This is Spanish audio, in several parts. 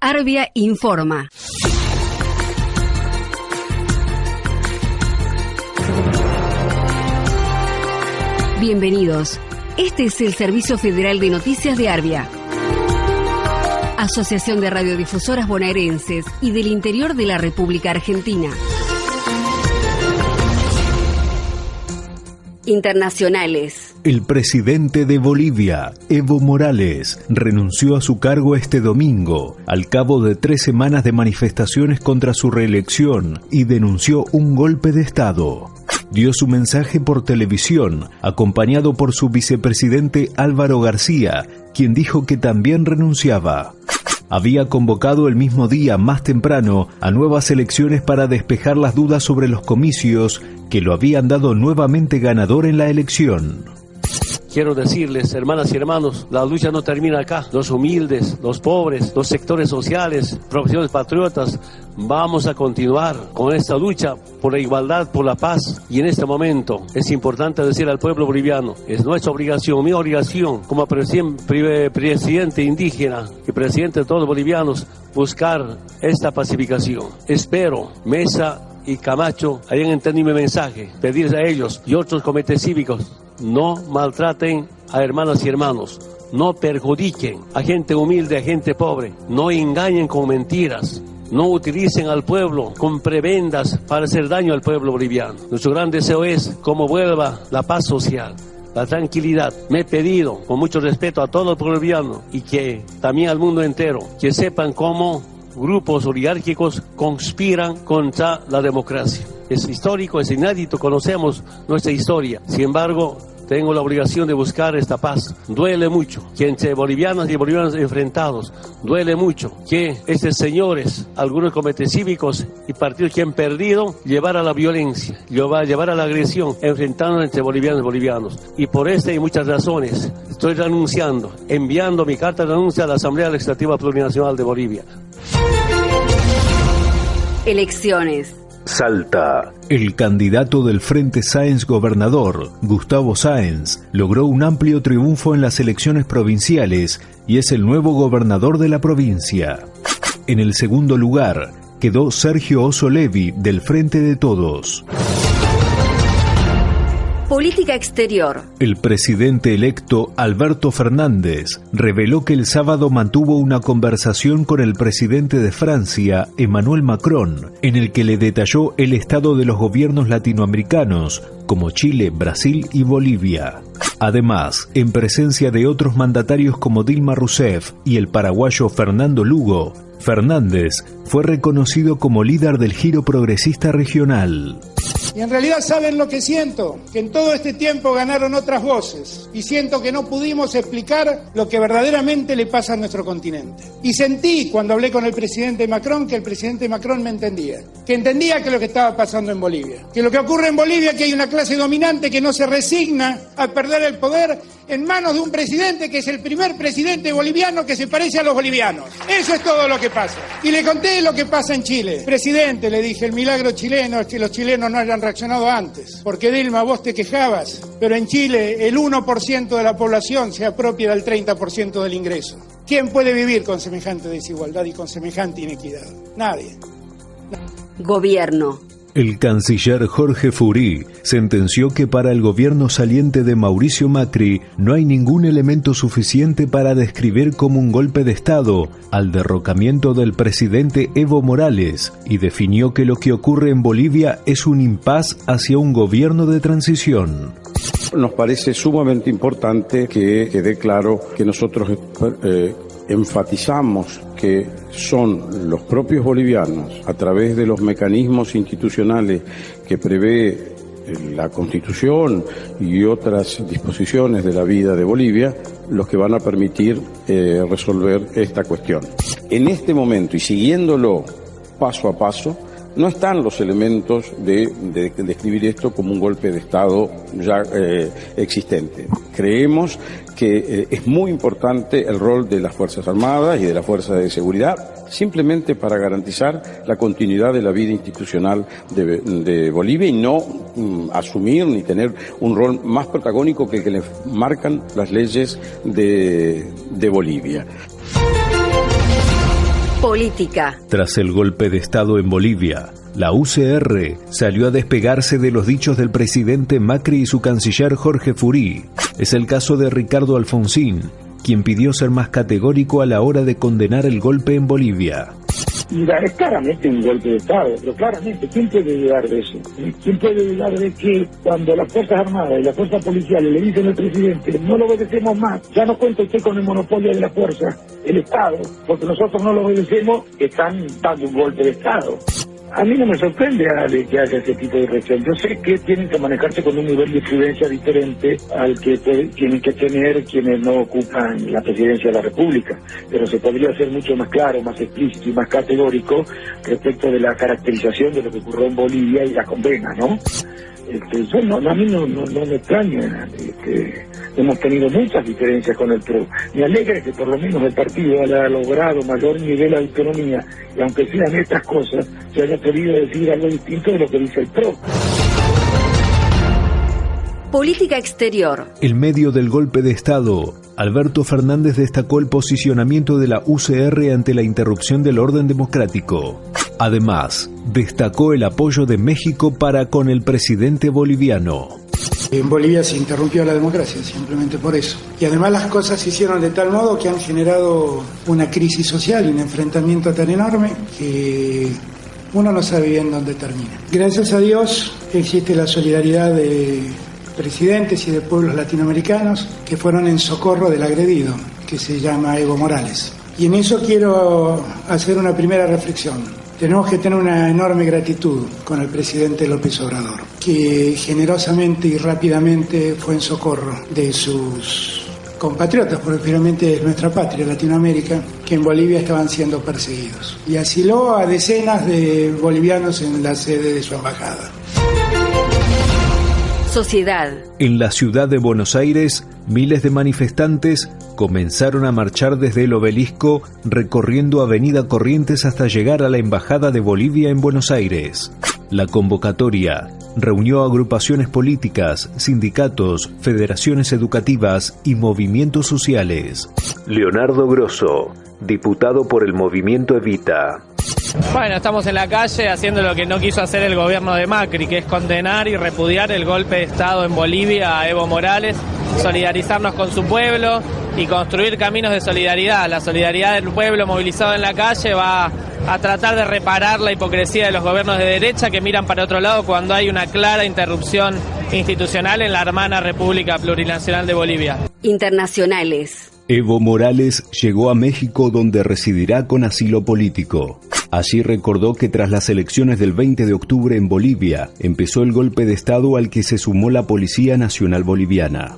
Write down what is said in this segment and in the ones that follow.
Arbia informa. Bienvenidos. Este es el Servicio Federal de Noticias de Arbia. Asociación de Radiodifusoras Bonaerenses y del Interior de la República Argentina. Internacionales. El presidente de Bolivia, Evo Morales, renunció a su cargo este domingo, al cabo de tres semanas de manifestaciones contra su reelección, y denunció un golpe de Estado. Dio su mensaje por televisión, acompañado por su vicepresidente Álvaro García, quien dijo que también renunciaba había convocado el mismo día más temprano a nuevas elecciones para despejar las dudas sobre los comicios que lo habían dado nuevamente ganador en la elección. Quiero decirles, hermanas y hermanos, la lucha no termina acá. Los humildes, los pobres, los sectores sociales, profesiones patriotas, vamos a continuar con esta lucha por la igualdad, por la paz. Y en este momento es importante decir al pueblo boliviano, es nuestra obligación, mi obligación como presidente indígena y presidente de todos los bolivianos, buscar esta pacificación. Espero, Mesa y Camacho hayan entendido mi mensaje, pedirles a ellos y otros comités cívicos no maltraten a hermanas y hermanos, no perjudiquen a gente humilde, a gente pobre, no engañen con mentiras. No utilicen al pueblo con prebendas para hacer daño al pueblo boliviano. Nuestro gran deseo es cómo vuelva la paz social, la tranquilidad. Me he pedido, con mucho respeto a todo el pueblo boliviano y que también al mundo entero, que sepan cómo grupos oligárquicos conspiran contra la democracia. Es histórico, es inédito, conocemos nuestra historia. Sin embargo, tengo la obligación de buscar esta paz. Duele mucho que entre bolivianos y bolivianos enfrentados, duele mucho que estos señores, algunos comités cívicos y partidos que han perdido, llevar a la violencia, llevar a la agresión, enfrentando entre bolivianos y bolivianos. Y por esta y muchas razones, estoy renunciando, enviando mi carta de renuncia a la Asamblea Legislativa Plurinacional de Bolivia. Elecciones. Salta. El candidato del Frente Sáenz Gobernador, Gustavo Sáenz, logró un amplio triunfo en las elecciones provinciales y es el nuevo gobernador de la provincia. En el segundo lugar quedó Sergio Oso Levi del Frente de Todos. Política exterior. El presidente electo Alberto Fernández reveló que el sábado mantuvo una conversación con el presidente de Francia, Emmanuel Macron, en el que le detalló el estado de los gobiernos latinoamericanos, como Chile, Brasil y Bolivia. Además, en presencia de otros mandatarios como Dilma Rousseff y el paraguayo Fernando Lugo, Fernández fue reconocido como líder del giro progresista regional. Y en realidad saben lo que siento, que en todo este tiempo ganaron otras voces y siento que no pudimos explicar lo que verdaderamente le pasa a nuestro continente. Y sentí cuando hablé con el presidente Macron que el presidente Macron me entendía, que entendía que lo que estaba pasando en Bolivia, que lo que ocurre en Bolivia que hay una clase dominante que no se resigna a perder el poder en manos de un presidente que es el primer presidente boliviano que se parece a los bolivianos. Eso es todo lo que pasa. Y le conté lo que pasa en Chile. Presidente, le dije, el milagro chileno es que los chilenos no hayan reaccionado antes. Porque Dilma, vos te quejabas, pero en Chile el 1% de la población se apropia del 30% del ingreso. ¿Quién puede vivir con semejante desigualdad y con semejante inequidad? Nadie. Gobierno. El canciller Jorge Furí sentenció que para el gobierno saliente de Mauricio Macri no hay ningún elemento suficiente para describir como un golpe de Estado al derrocamiento del presidente Evo Morales y definió que lo que ocurre en Bolivia es un impas hacia un gobierno de transición. Nos parece sumamente importante que quede claro que nosotros eh, enfatizamos que son los propios bolivianos, a través de los mecanismos institucionales que prevé eh, la Constitución y otras disposiciones de la vida de Bolivia, los que van a permitir eh, resolver esta cuestión. En este momento y siguiéndolo paso a paso, no están los elementos de, describir esto como un golpe de Estado ya eh, existente. Creemos que eh, es muy importante el rol de las Fuerzas Armadas y de las Fuerzas de Seguridad, simplemente para garantizar la continuidad de la vida institucional de, Bolivia y no mm, asumir ni tener un rol más protagónico que el que le marcan las leyes de Bolivia. Política. Tras el golpe de Estado en Bolivia, la UCR salió a despegarse de los dichos del presidente Macri y su canciller Jorge Furí. Es el caso de Ricardo Alfonsín, quien pidió ser más categórico a la hora de condenar el golpe en Bolivia. Mira, es claramente un golpe de Estado, pero claramente, ¿quién puede dudar de eso? ¿Quién puede dudar de que cuando las Fuerzas Armadas y las Fuerzas Policiales le dicen al presidente, no lo obedecemos más, ya no cuenta usted con el monopolio de la fuerza, el Estado, porque nosotros no lo obedecemos, están dando un golpe de Estado. A mí no me sorprende que haya ese tipo de reacción. Yo sé que tienen que manejarse con un nivel de prudencia diferente al que tienen que tener quienes no ocupan la presidencia de la República, pero se podría ser mucho más claro, más explícito y más categórico respecto de la caracterización de lo que ocurrió en Bolivia y la condena, ¿no? Este, no, a mí no, me extraña. Este, hemos tenido muchas diferencias con el PRO. Me alegra que por lo menos el partido haya logrado mayor nivel de autonomía y aunque sean estas cosas, se haya podido decir algo distinto de lo que dice el PRO. Política exterior. En medio del golpe de Estado, Alberto Fernández destacó el posicionamiento de la UCR ante la interrupción del orden democrático. Además, destacó el apoyo de México para con el presidente boliviano. En Bolivia se interrumpió la democracia, simplemente por eso. Y además las cosas se hicieron de tal modo que han generado una crisis social y un enfrentamiento tan enorme que uno no sabe bien dónde termina. Gracias a Dios existe la solidaridad de presidentes y de pueblos latinoamericanos que fueron en socorro del agredido, que se llama Evo Morales. Y en eso quiero hacer una primera reflexión. Tenemos que tener una enorme gratitud con el presidente López Obrador, que generosamente y rápidamente fue en socorro de sus compatriotas, porque finalmente es nuestra patria, Latinoamérica, que en Bolivia estaban siendo perseguidos. Y asiló a decenas de bolivianos en la sede de su embajada. Sociedad. En la ciudad de Buenos Aires, miles de manifestantes comenzaron a marchar desde el obelisco recorriendo Avenida Corrientes hasta llegar a la Embajada de Bolivia en Buenos Aires. La convocatoria reunió agrupaciones políticas, sindicatos, federaciones educativas y movimientos sociales. Leonardo Grosso, diputado por el movimiento Evita. Bueno, estamos en la calle haciendo lo que no quiso hacer el gobierno de Macri, que es condenar y repudiar el golpe de Estado en Bolivia a Evo Morales, solidarizarnos con su pueblo y construir caminos de solidaridad. La solidaridad del pueblo movilizado en la calle va a tratar de reparar la hipocresía de los gobiernos de derecha que miran para otro lado cuando hay una clara interrupción institucional en la hermana República Plurinacional de Bolivia. Internacionales. Evo Morales llegó a México donde residirá con asilo político. Allí recordó que tras las elecciones del 20 de octubre en Bolivia, empezó el golpe de Estado al que se sumó la Policía Nacional Boliviana.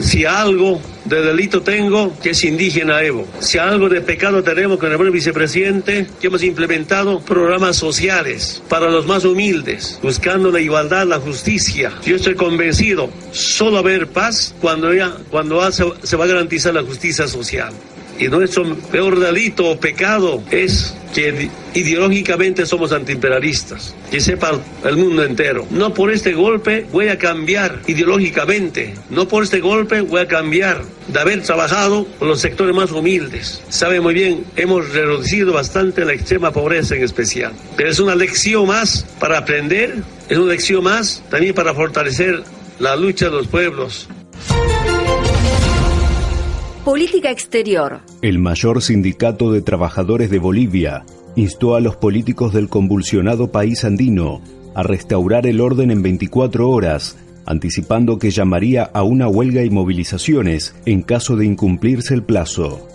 Si algo de delito tengo, que es indígena Evo. Si algo de pecado tenemos con el buen vicepresidente, que hemos implementado programas sociales para los más humildes, buscando la igualdad, la justicia. Yo estoy convencido, solo haber paz cuando, ya, cuando se va a garantizar la justicia social. Y nuestro peor delito o pecado es que ideológicamente somos antiimperialistas, que sepa el mundo entero. No por este golpe voy a cambiar ideológicamente, no por este golpe voy a cambiar de haber trabajado con los sectores más humildes. Sabe muy bien, hemos reducido bastante la extrema pobreza en especial, pero es una lección más para aprender, es una lección más también para fortalecer la lucha de los pueblos Política exterior. El mayor sindicato de trabajadores de Bolivia instó a los políticos del convulsionado país andino a restaurar el orden en 24 horas, anticipando que llamaría a una huelga y movilizaciones en caso de incumplirse el plazo.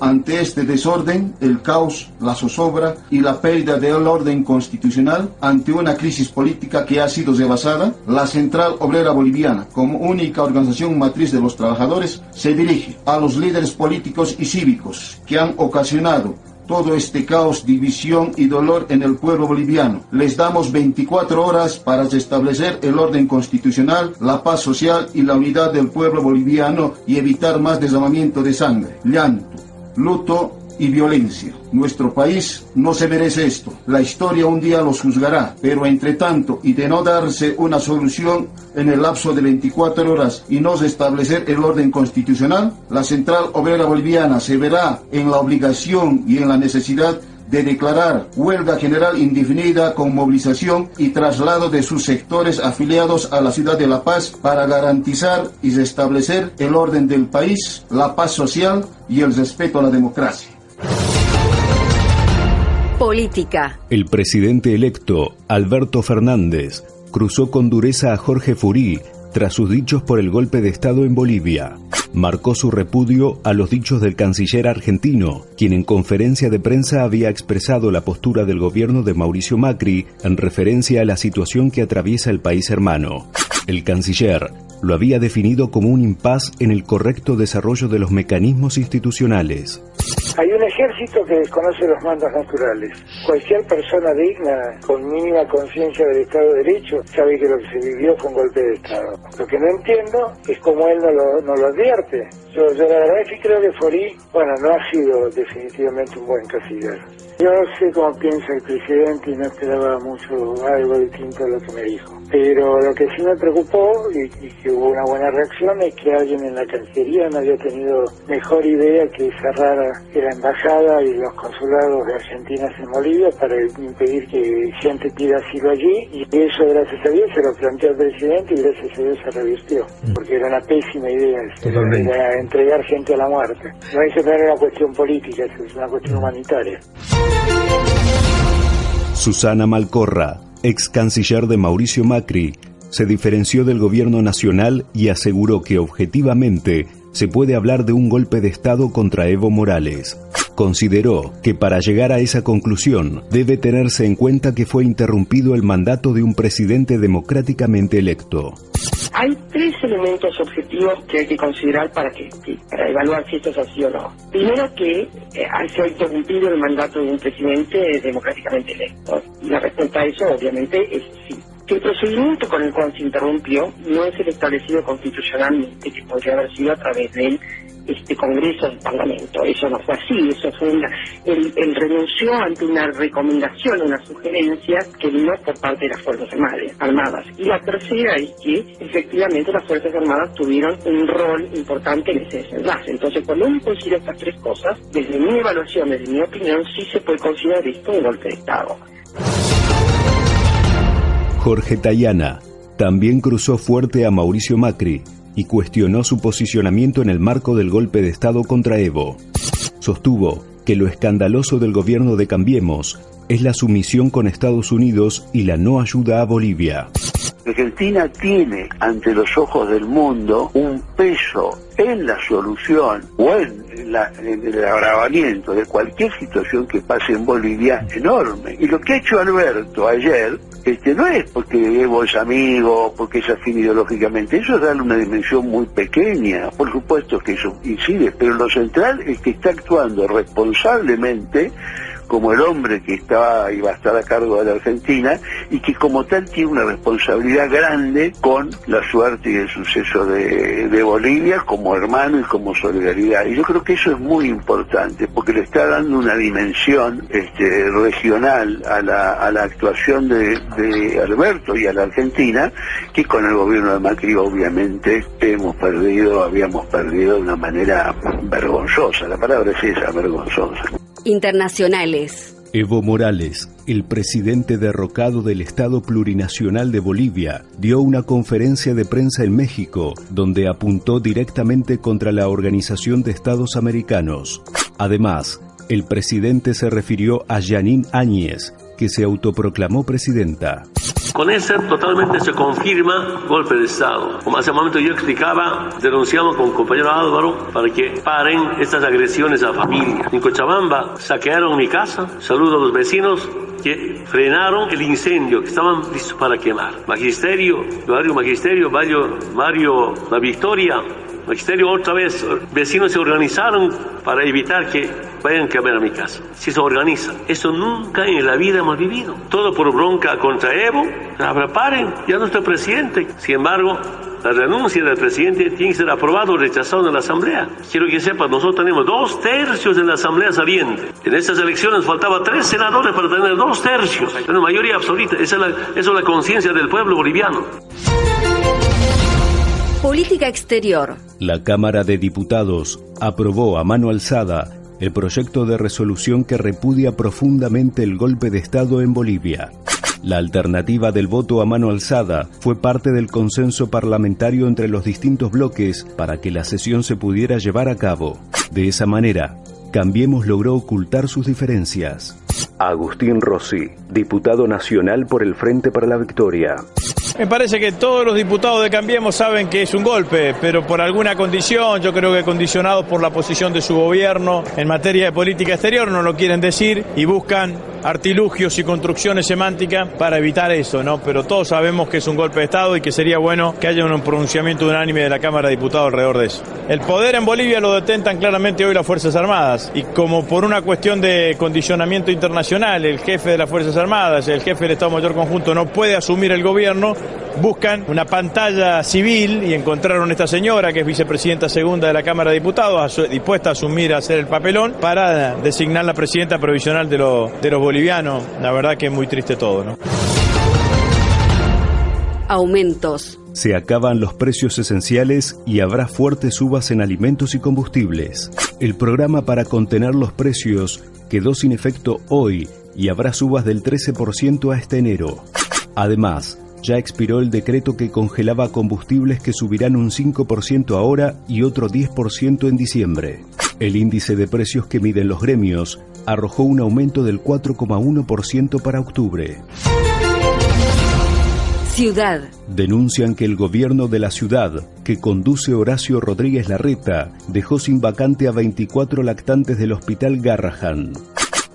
Ante este desorden, el caos, la zozobra y la pérdida del orden constitucional, ante una crisis política que ha sido rebasada, la Central Obrera Boliviana, como única organización matriz de los trabajadores, se dirige a los líderes políticos y cívicos que han ocasionado todo este caos, división y dolor en el pueblo boliviano. Les damos 24 horas para restablecer el orden constitucional, la paz social y la unidad del pueblo boliviano y evitar más derramamiento de sangre, llanto, luto y violencia. Nuestro país no se merece esto. La historia un día los juzgará, pero entre tanto y de no darse una solución en el lapso de 24 horas y no establecer el orden constitucional, la Central Obrera Boliviana se verá en la obligación y en la necesidad de declarar huelga general indefinida con movilización y traslado de sus sectores afiliados a la ciudad de La Paz para garantizar y restablecer el orden del país, la paz social y el respeto a la democracia. Política. El presidente electo, Alberto Fernández, cruzó con dureza a Jorge Furí tras sus dichos por el golpe de Estado en Bolivia marcó su repudio a los dichos del canciller argentino, quien en conferencia de prensa había expresado la postura del gobierno de Mauricio Macri en referencia a la situación que atraviesa el país hermano. El canciller lo había definido como un impas en el correcto desarrollo de los mecanismos institucionales. Hay un ejército que desconoce los mandos naturales. Cualquier persona digna, con mínima conciencia del Estado de Derecho, sabe que lo que se vivió fue un golpe de Estado. Lo que no entiendo es cómo él no lo, no lo advierte. Yo, yo la verdad es que creo que Forí, bueno, no ha sido definitivamente un buen canciller. Yo no sé cómo piensa el presidente y no esperaba mucho algo distinto a lo que me dijo. Pero lo que sí me preocupó y, que hubo una buena reacción es que alguien en la Cancillería no había tenido mejor idea que cerrar la embajada y los consulados de Argentina en Bolivia para impedir que gente pida asilo allí y eso gracias a Dios se lo planteó el presidente y gracias a Dios se revirtió mm. porque era una pésima idea era entregar gente a la muerte. No es una cuestión política, es una cuestión humanitaria. Susana Malcorra ex canciller de Mauricio Macri, se diferenció del gobierno nacional y aseguró que objetivamente se puede hablar de un golpe de Estado contra Evo Morales. Consideró que para llegar a esa conclusión debe tenerse en cuenta que fue interrumpido el mandato de un presidente democráticamente electo. Hay tres elementos objetivos que hay que considerar para que, para evaluar si esto es así o no. Primero que eh, se ha interrumpido el mandato de un presidente democráticamente electo. Y la respuesta a eso obviamente es sí. Que el procedimiento con el cual se interrumpió no es el establecido constitucionalmente, que podría haber sido a través del este Congreso del Parlamento. Eso no fue así, eso fue una, él, renunció ante una recomendación, una sugerencia que vino por parte de las Fuerzas Armadas. Y la tercera es que efectivamente las Fuerzas Armadas tuvieron un rol importante en ese desenlace. Entonces, cuando uno considera estas tres cosas, desde mi evaluación, desde mi opinión, sí se puede considerar esto un golpe de Estado. Jorge Tayana también cruzó fuerte a Mauricio Macri y cuestionó su posicionamiento en el marco del golpe de Estado contra Evo. Sostuvo que lo escandaloso del gobierno de Cambiemos es la sumisión con Estados Unidos y la no ayuda a Bolivia. Argentina tiene ante los ojos del mundo un peso en la solución o en, el agravamiento de cualquier situación que pase en Bolivia enorme. Y lo que ha hecho Alberto ayer este, no es porque Evo es amigo, porque es afín ideológicamente, eso es darle una dimensión muy pequeña, por supuesto que eso incide, pero lo central es que está actuando responsablemente como el hombre que estaba va a estar a cargo de la Argentina y que como tal tiene una responsabilidad grande con la suerte y el suceso de, Bolivia como hermano y como solidaridad. Y yo creo que eso es muy importante porque le está dando una dimensión este, regional a la, a la actuación de, de Alberto y a la Argentina que con el gobierno de Macri obviamente hemos perdido, habíamos perdido de una manera vergonzosa. La palabra es esa, vergonzosa internacionales. Evo Morales, el presidente derrocado del Estado Plurinacional de Bolivia, dio una conferencia de prensa en México donde apuntó directamente contra la Organización de Estados Americanos. Además, el presidente se refirió a Janine Áñez, que se autoproclamó presidenta. Con ese totalmente se confirma golpe de Estado. Como hace un momento yo explicaba, denunciamos con el compañero Álvaro para que paren estas agresiones a familia. En Cochabamba saquearon mi casa, saludo a los vecinos que frenaron el incendio, que estaban listos para quemar. Magisterio, barrio Magisterio, barrio, barrio La Victoria, exterior otra vez, vecinos se organizaron para evitar que vayan a quemar a mi casa. Si se organiza, eso nunca en la vida hemos vivido. Todo por bronca contra Evo, paren, ya no está presidente. Sin embargo, la renuncia del presidente tiene que ser aprobado o rechazado en la Asamblea. Quiero que sepan, nosotros tenemos dos tercios en la Asamblea saliente. En estas elecciones faltaba tres senadores para tener dos tercios. Una mayoría absoluta. Esa es la, eso es la conciencia del pueblo boliviano. Política exterior. La Cámara de Diputados aprobó a mano alzada el proyecto de resolución que repudia profundamente el golpe de Estado en Bolivia. La alternativa del voto a mano alzada fue parte del consenso parlamentario entre los distintos bloques para que la sesión se pudiera llevar a cabo. De esa manera, Cambiemos logró ocultar sus diferencias. Agustín Rossi, diputado nacional por el Frente para la Victoria. Me parece que todos los diputados de Cambiemos saben que es un golpe, pero por alguna condición, yo creo que condicionados por la posición de su gobierno en materia de política exterior, no lo quieren decir y buscan artilugios y construcciones semánticas para evitar eso, ¿no? Pero todos sabemos que es un golpe de Estado y que sería bueno que haya un pronunciamiento unánime de la Cámara de Diputados alrededor de eso. El poder en Bolivia lo detentan claramente hoy las Fuerzas Armadas y como por una cuestión de condicionamiento internacional, el jefe de las Fuerzas Armadas, el jefe del Estado Mayor Conjunto no puede asumir el gobierno, buscan una pantalla civil y encontraron a esta señora, que es vicepresidenta segunda de la Cámara de Diputados, dispuesta a asumir a hacer el papelón para designar la presidenta provisional de, de los bolivianos. La verdad que es muy triste todo, ¿no? Aumentos. Se acaban los precios esenciales y habrá fuertes subas en alimentos y combustibles. El programa para contener los precios quedó sin efecto hoy y habrá subas del 13% a este enero. Además, ya expiró el decreto que congelaba combustibles que subirán un 5% ahora y otro 10% en diciembre. El índice de precios que miden los gremios arrojó un aumento del 4,1% para octubre. Ciudad. Denuncian que el gobierno de la ciudad, que conduce Horacio Rodríguez Larreta, dejó sin vacante a 24 lactantes del hospital Garrahan.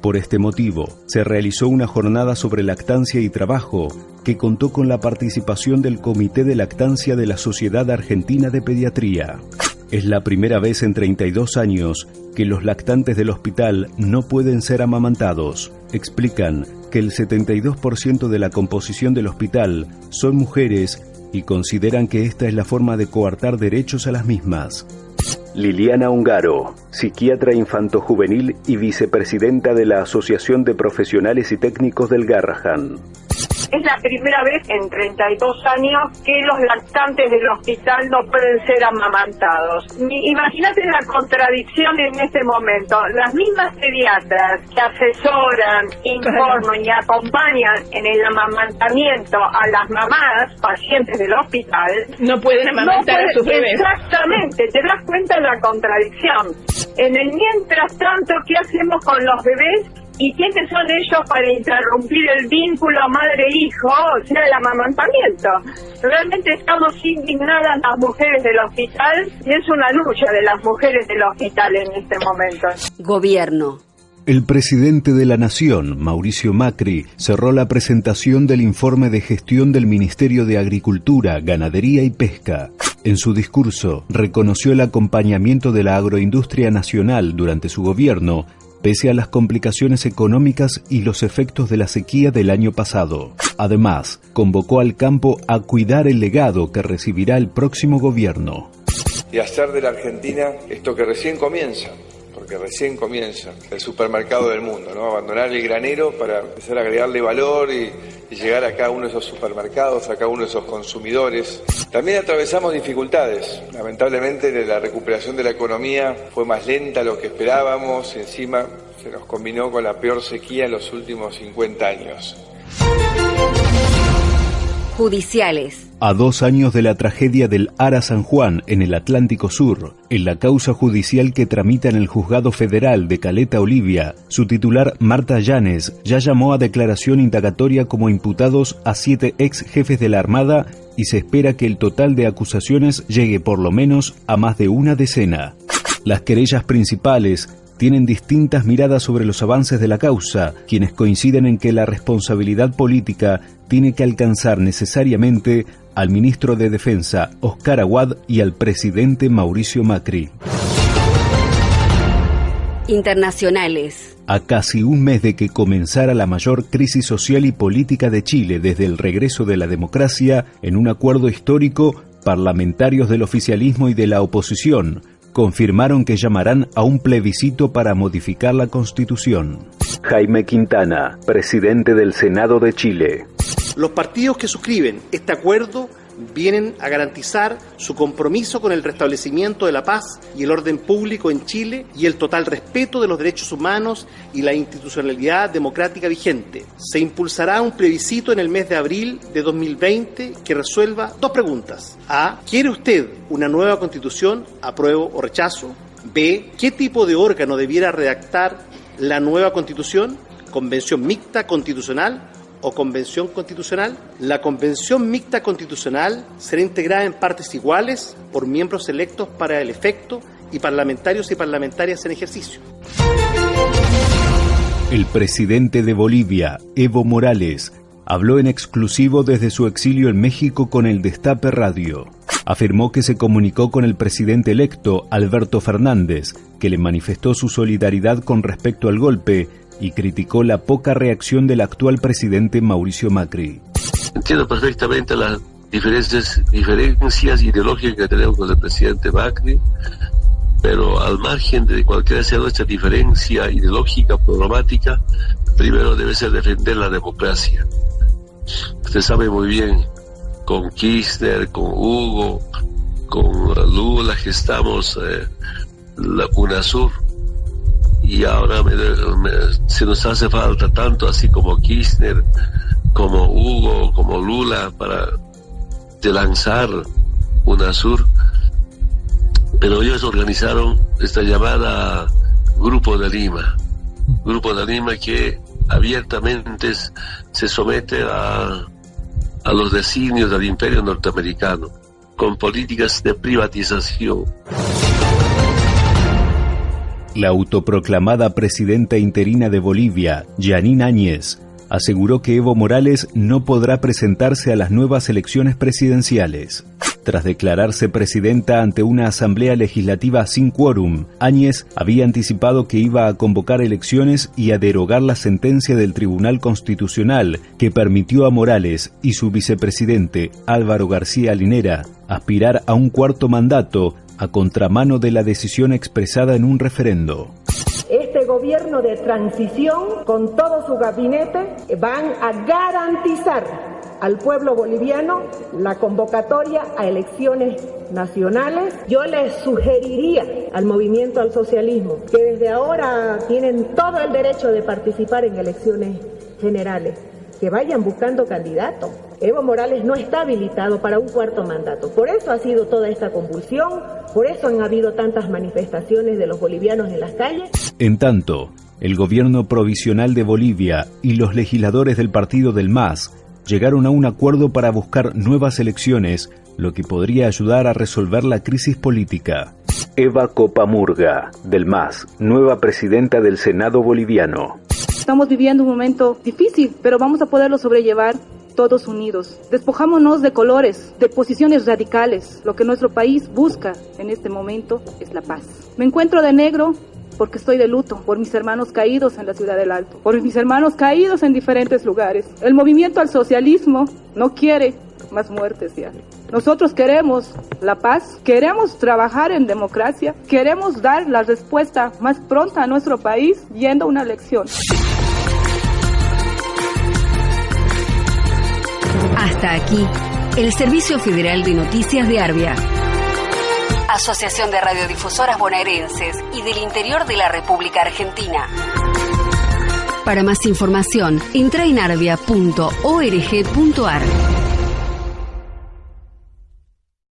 Por este motivo, se realizó una jornada sobre lactancia y trabajo que contó con la participación del Comité de Lactancia de la Sociedad Argentina de Pediatría. Es la primera vez en 32 años que los lactantes del hospital no pueden ser amamantados. Explican que el 72% de la composición del hospital son mujeres y consideran que esta es la forma de coartar derechos a las mismas. Liliana Ungaro, psiquiatra infanto-juvenil y vicepresidenta de la Asociación de Profesionales y Técnicos del Garrahan. Es la primera vez en 32 años que los lactantes del hospital no pueden ser amamantados. Imagínate la contradicción en este momento. Las mismas pediatras que asesoran, informan y acompañan en el amamantamiento a las mamás, pacientes del hospital, no pueden amamantar a sus bebés. Exactamente, te das cuenta de la contradicción. En el mientras tanto, ¿qué hacemos con los bebés ¿Y quiénes son ellos para interrumpir el vínculo madre-hijo, o sea, el amamantamiento? Realmente estamos indignadas las mujeres del hospital y es una lucha de las mujeres del hospital en este momento. Gobierno. El presidente de la Nación, Mauricio Macri, cerró la presentación del informe de gestión del Ministerio de Agricultura, Ganadería y Pesca. En su discurso, reconoció el acompañamiento de la agroindustria nacional durante su gobierno pese a las complicaciones económicas y los efectos de la sequía del año pasado. Además, convocó al campo a cuidar el legado que recibirá el próximo gobierno. Y hacer de la Argentina esto que recién comienza, porque recién comienza el supermercado del mundo, ¿no? Abandonar el granero para empezar a agregarle valor y, y, llegar a cada uno de esos supermercados, a cada uno de esos consumidores. También atravesamos dificultades. Lamentablemente la recuperación de la economía fue más lenta de lo que esperábamos encima se nos combinó con la peor sequía en los últimos 50 años judiciales. A dos años de la tragedia del Ara San Juan en el Atlántico Sur, en la causa judicial que tramita en el Juzgado Federal de Caleta Olivia, su titular Marta Llanes ya llamó a declaración indagatoria como imputados a siete ex jefes de la Armada y se espera que el total de acusaciones llegue por lo menos a más de una decena. Las querellas principales tienen distintas miradas sobre los avances de la causa, quienes coinciden en que la responsabilidad política tiene que alcanzar necesariamente al ministro de Defensa, Oscar Aguad, y al presidente Mauricio Macri. Internacionales. A casi un mes de que comenzara la mayor crisis social y política de Chile desde el regreso de la democracia, en un acuerdo histórico, parlamentarios del oficialismo y de la oposición confirmaron que llamarán a un plebiscito para modificar la constitución. Jaime Quintana, presidente del Senado de Chile. Los partidos que suscriben este acuerdo vienen a garantizar su compromiso con el restablecimiento de la paz y el orden público en Chile y el total respeto de los derechos humanos y la institucionalidad democrática vigente. Se impulsará un plebiscito en el mes de abril de 2020 que resuelva dos preguntas. A. ¿Quiere usted una nueva constitución? ¿Apruebo o rechazo? B. ¿Qué tipo de órgano debiera redactar la nueva constitución? ¿Convención mixta constitucional o convención constitucional. La convención mixta constitucional será integrada en partes iguales por miembros electos para el efecto y parlamentarios y parlamentarias en ejercicio. El presidente de Bolivia, Evo Morales, habló en exclusivo desde su exilio en México con el Destape Radio. Afirmó que se comunicó con el presidente electo, Alberto Fernández, que le manifestó su solidaridad con respecto al golpe y criticó la poca reacción del actual presidente Mauricio Macri. Entiendo perfectamente las diferencias, diferencias ideológicas que tenemos con el presidente Macri, pero al margen de cualquiera sea nuestra diferencia ideológica, programática, primero debe ser defender la democracia. Usted sabe muy bien, con Kirchner, con Hugo, con Lula, que estamos eh, la UNASUR, y ahora se nos hace falta tanto así como Kirchner, como Hugo, como Lula para de lanzar UNASUR. Pero ellos organizaron esta llamada Grupo de Lima, Grupo de Lima que abiertamente se somete a, a los designios del imperio norteamericano, con políticas de privatización. La autoproclamada presidenta interina de Bolivia, Janine Áñez, aseguró que Evo Morales no podrá presentarse a las nuevas elecciones presidenciales. Tras declararse presidenta ante una asamblea legislativa sin quórum, Áñez había anticipado que iba a convocar elecciones y a derogar la sentencia del Tribunal Constitucional que permitió a Morales y su vicepresidente Álvaro García Linera aspirar a un cuarto mandato a contramano de la decisión expresada en un referendo. Este gobierno de transición, con todo su gabinete, van a garantizar al pueblo boliviano la convocatoria a elecciones nacionales. Yo les sugeriría al movimiento al socialismo que desde ahora tienen todo el derecho de participar en elecciones generales que vayan buscando candidatos. Evo Morales no está habilitado para un cuarto mandato. Por eso ha sido toda esta convulsión, por eso han habido tantas manifestaciones de los bolivianos en las calles. En tanto, el gobierno provisional de Bolivia y los legisladores del partido del MAS llegaron a un acuerdo para buscar nuevas elecciones, lo que podría ayudar a resolver la crisis política. Eva Copamurga, del MAS, nueva presidenta del Senado boliviano. Estamos viviendo un momento difícil, pero vamos a poderlo sobrellevar todos unidos. Despojámonos de colores, de posiciones radicales. Lo que nuestro país busca en este momento es la paz. Me encuentro de negro porque estoy de luto por mis hermanos caídos en la ciudad del Alto, por mis hermanos caídos en diferentes lugares. El movimiento al socialismo no quiere más muertes ya. Nosotros queremos la paz, queremos trabajar en democracia, queremos dar la respuesta más pronta a nuestro país yendo a una elección. Hasta aquí, el Servicio Federal de Noticias de Arbia. Asociación de Radiodifusoras Bonaerenses y del Interior de la República Argentina. Para más información, entra en arbia.org.ar.